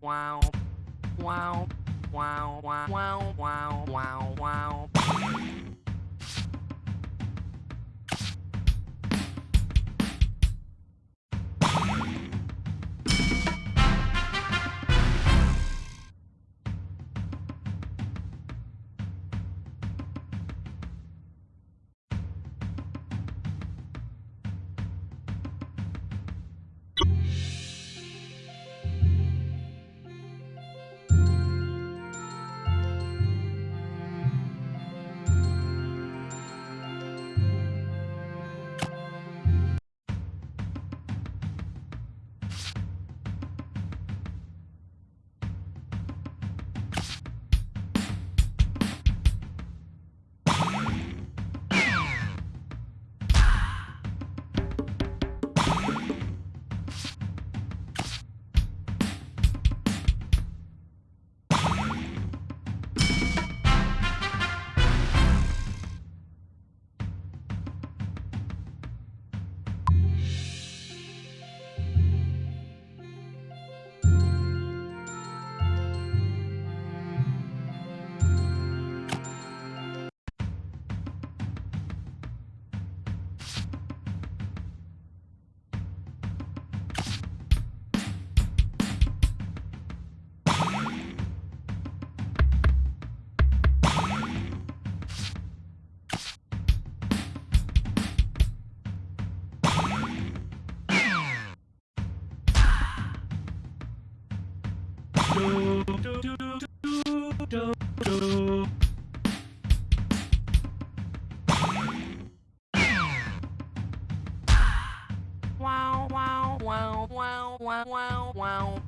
wow, wow, wow, wow, wow, wow, wow, wow. Wow, wow, wow, wow, wow, wow.